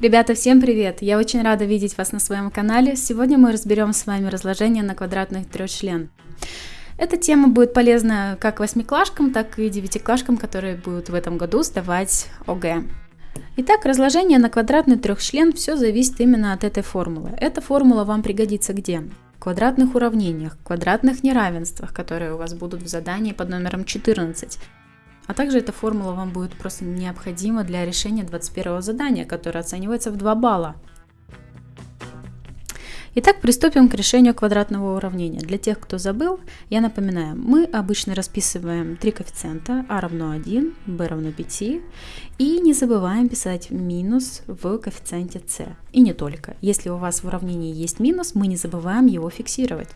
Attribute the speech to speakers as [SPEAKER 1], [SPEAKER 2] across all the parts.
[SPEAKER 1] Ребята, всем привет! Я очень рада видеть вас на своем канале. Сегодня мы разберем с вами разложение на квадратных трехчлен. Эта тема будет полезна как восьмиклашкам, так и девятиклашкам, которые будут в этом году сдавать ОГЭ. Итак, разложение на квадратный трехчлен все зависит именно от этой формулы. Эта формула вам пригодится где? Квадратных уравнениях, квадратных неравенствах, которые у вас будут в задании под номером 14. А также эта формула вам будет просто необходима для решения 21 задания, которое оценивается в 2 балла. Итак, приступим к решению квадратного уравнения. Для тех, кто забыл, я напоминаю, мы обычно расписываем три коэффициента а равно 1, b равно 5 и не забываем писать минус в коэффициенте c. И не только. Если у вас в уравнении есть минус, мы не забываем его фиксировать.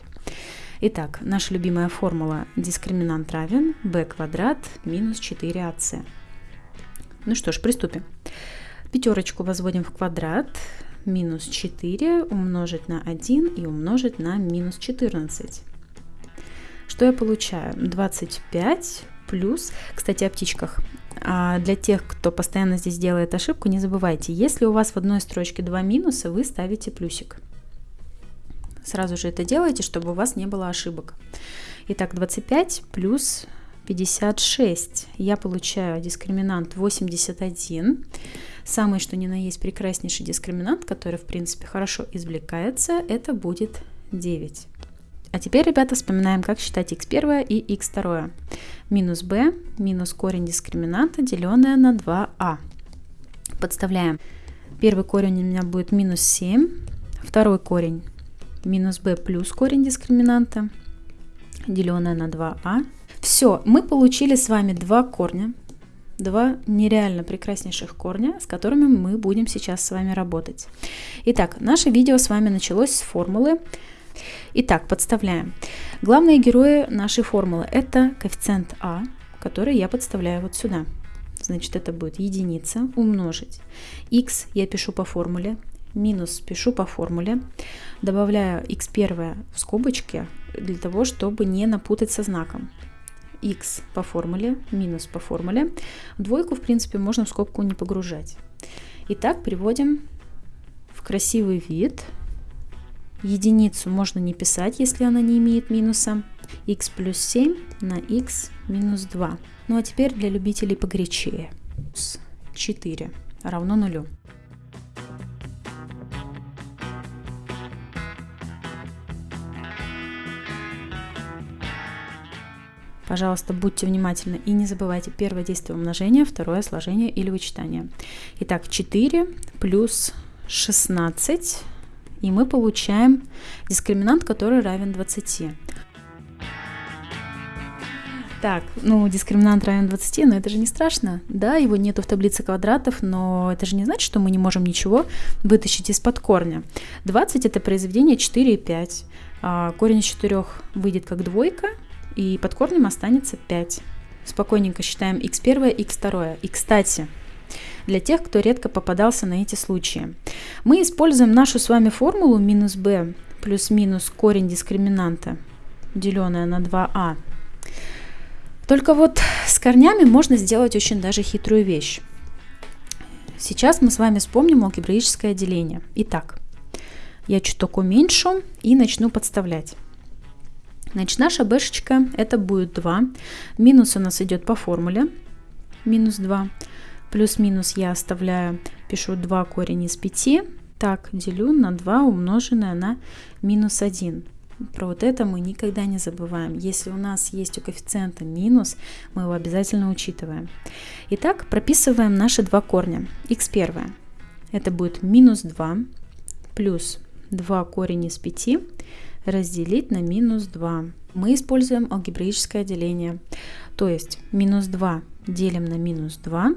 [SPEAKER 1] Итак, наша любимая формула дискриминант равен b квадрат минус 4ac. Ну что ж, приступим. Пятерочку возводим в квадрат. Минус 4 умножить на 1 и умножить на минус 14. Что я получаю? 25 плюс, кстати, о птичках. А для тех, кто постоянно здесь делает ошибку, не забывайте, если у вас в одной строчке два минуса, вы ставите плюсик. Сразу же это делайте, чтобы у вас не было ошибок. Итак, 25 плюс 56. Я получаю дискриминант 81. Самый, что ни на есть, прекраснейший дискриминант, который, в принципе, хорошо извлекается, это будет 9. А теперь, ребята, вспоминаем, как считать x1 и x2. Минус b минус корень дискриминанта, деленное на 2а. Подставляем. Первый корень у меня будет минус 7, второй корень минус b плюс корень дискриминанта, деленное на 2а. Все, мы получили с вами два корня, два нереально прекраснейших корня, с которыми мы будем сейчас с вами работать. Итак, наше видео с вами началось с формулы. Итак, подставляем. Главные герои нашей формулы это коэффициент а, который я подставляю вот сюда. Значит, это будет единица умножить. x я пишу по формуле, минус пишу по формуле, добавляю x1 в скобочки для того, чтобы не напутать со знаком. x по формуле, минус по формуле. Двойку, в принципе, можно в скобку не погружать. Итак, приводим в красивый вид. Единицу можно не писать, если она не имеет минуса. x плюс 7 на x минус 2. Ну а теперь для любителей погорячее. 4 равно нулю. Пожалуйста, будьте внимательны и не забывайте первое действие умножения, второе сложение или вычитание. Итак, 4 плюс 16, и мы получаем дискриминант, который равен 20. Так, ну, дискриминант равен 20, но это же не страшно. Да, его нету в таблице квадратов, но это же не значит, что мы не можем ничего вытащить из-под корня. 20 это произведение 4 и 5. А, корень из 4 выйдет как двойка, и под корнем останется 5. Спокойненько считаем x1, x2. И, кстати, для тех, кто редко попадался на эти случаи. Мы используем нашу с вами формулу минус b плюс-минус корень дискриминанта, деленное на 2а. Только вот с корнями можно сделать очень даже хитрую вещь. Сейчас мы с вами вспомним алгебраическое деление. Итак, я чуток уменьшу и начну подставлять. Значит, наша бэшечка это будет 2. Минус у нас идет по формуле. Минус 2. Плюс-минус я оставляю, пишу 2 корень из 5. Так, делю на 2 умноженное на минус 1. Про вот это мы никогда не забываем. Если у нас есть у коэффициента минус, мы его обязательно учитываем. Итак, прописываем наши два корня. x1 это будет минус 2 плюс 2 корень из 5 разделить на минус 2. Мы используем алгебраическое деление. То есть минус 2 делим на минус 2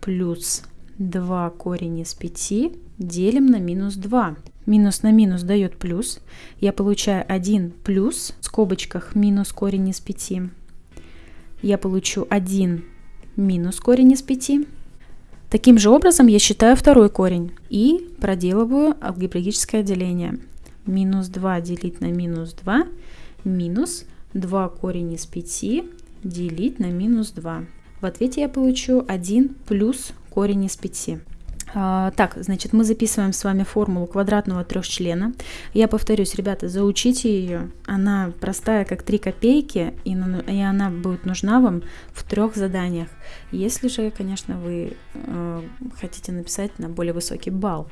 [SPEAKER 1] плюс 2 корень из 5 делим на минус 2. Минус на минус дает плюс. Я получаю 1 плюс в скобочках минус корень из 5. Я получу 1 минус корень из 5. Таким же образом я считаю второй корень и проделываю алгебраическое деление минус 2 делить на минус 2 минус 2 корень из 5 делить на минус 2. В ответе я получу 1 плюс корень из 5. А, так, значит, мы записываем с вами формулу квадратного трехчлена. Я повторюсь, ребята, заучите ее. Она простая, как 3 копейки, и, она будет нужна вам в трех заданиях. Если же, конечно, вы э, хотите написать на более высокий балл.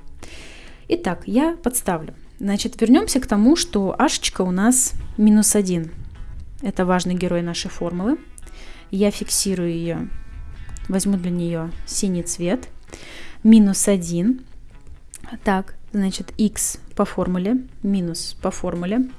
[SPEAKER 1] Итак, я подставлю. Значит, вернемся к тому, что ашечка у нас минус 1. Это важный герой нашей формулы. Я фиксирую ее, возьму для нее синий цвет – минус 1. Так, значит, x по формуле, минус по формуле.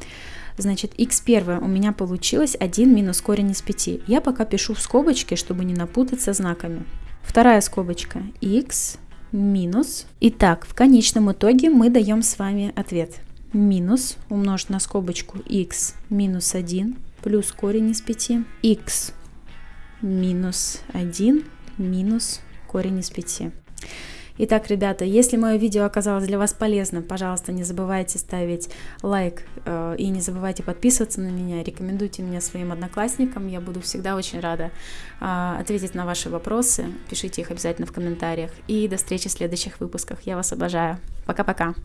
[SPEAKER 1] Значит, x первое у меня получилось 1 минус корень из 5. Я пока пишу в скобочке, чтобы не напутаться знаками. Вторая скобочка x минус. Итак, в конечном итоге мы даем с вами ответ. Минус умножить на скобочку x минус 1 плюс корень из 5. x минус 1 минус корень из 5. Итак, ребята, если мое видео оказалось для вас полезным, пожалуйста, не забывайте ставить лайк э, и не забывайте подписываться на меня, рекомендуйте меня своим одноклассникам, я буду всегда очень рада э, ответить на ваши вопросы, пишите их обязательно в комментариях и до встречи в следующих выпусках, я вас обожаю, пока-пока.